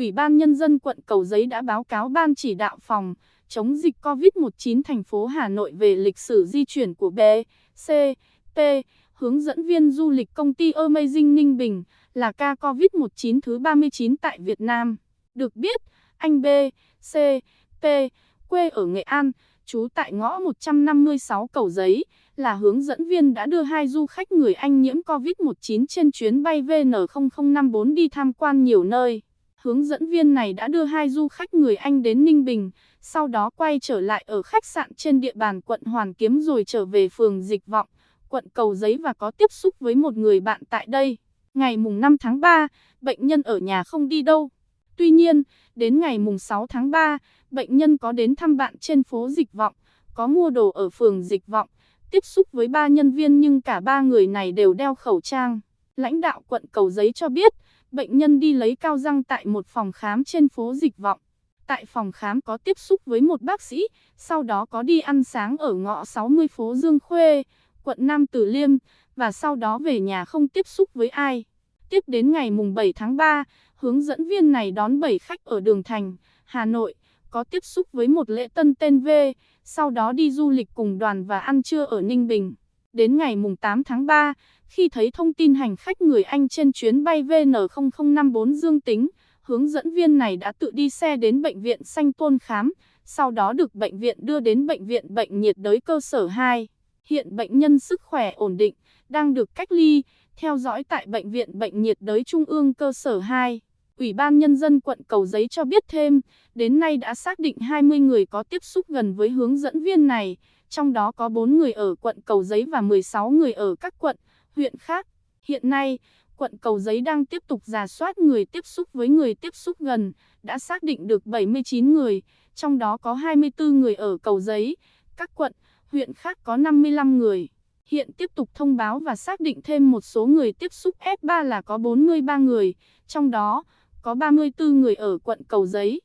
Ủy ban Nhân dân quận Cầu Giấy đã báo cáo Ban chỉ đạo phòng chống dịch COVID-19 thành phố Hà Nội về lịch sử di chuyển của B, C, P, hướng dẫn viên du lịch công ty Amazing Ninh Bình, là ca COVID-19 thứ 39 tại Việt Nam. Được biết, anh B, C, P, quê ở Nghệ An, trú tại ngõ 156 Cầu Giấy, là hướng dẫn viên đã đưa hai du khách người Anh nhiễm COVID-19 trên chuyến bay VN0054 đi tham quan nhiều nơi. Hướng dẫn viên này đã đưa hai du khách người Anh đến Ninh Bình, sau đó quay trở lại ở khách sạn trên địa bàn quận Hoàn Kiếm rồi trở về phường Dịch Vọng, quận Cầu Giấy và có tiếp xúc với một người bạn tại đây. Ngày mùng 5 tháng 3, bệnh nhân ở nhà không đi đâu. Tuy nhiên, đến ngày mùng 6 tháng 3, bệnh nhân có đến thăm bạn trên phố Dịch Vọng, có mua đồ ở phường Dịch Vọng, tiếp xúc với ba nhân viên nhưng cả ba người này đều đeo khẩu trang. Lãnh đạo quận Cầu Giấy cho biết, bệnh nhân đi lấy cao răng tại một phòng khám trên phố Dịch Vọng. Tại phòng khám có tiếp xúc với một bác sĩ, sau đó có đi ăn sáng ở ngõ 60 phố Dương Khuê, quận Nam Từ Liêm, và sau đó về nhà không tiếp xúc với ai. Tiếp đến ngày mùng 7 tháng 3, hướng dẫn viên này đón 7 khách ở Đường Thành, Hà Nội, có tiếp xúc với một lễ tân tên V, sau đó đi du lịch cùng đoàn và ăn trưa ở Ninh Bình. Đến ngày mùng 8 tháng 3, khi thấy thông tin hành khách người Anh trên chuyến bay VN0054 dương tính, hướng dẫn viên này đã tự đi xe đến bệnh viện Sanh Tôn khám, sau đó được bệnh viện đưa đến bệnh viện bệnh nhiệt đới cơ sở 2. Hiện bệnh nhân sức khỏe ổn định, đang được cách ly, theo dõi tại bệnh viện bệnh nhiệt đới Trung ương cơ sở 2. Ủy ban Nhân dân quận Cầu Giấy cho biết thêm, đến nay đã xác định 20 người có tiếp xúc gần với hướng dẫn viên này, trong đó có 4 người ở quận Cầu Giấy và 16 người ở các quận, huyện khác. Hiện nay, quận Cầu Giấy đang tiếp tục giả soát người tiếp xúc với người tiếp xúc gần, đã xác định được 79 người, trong đó có 24 người ở Cầu Giấy, các quận, huyện khác có 55 người. Hiện tiếp tục thông báo và xác định thêm một số người tiếp xúc F3 là có 43 người, trong đó có 34 người ở quận Cầu Giấy.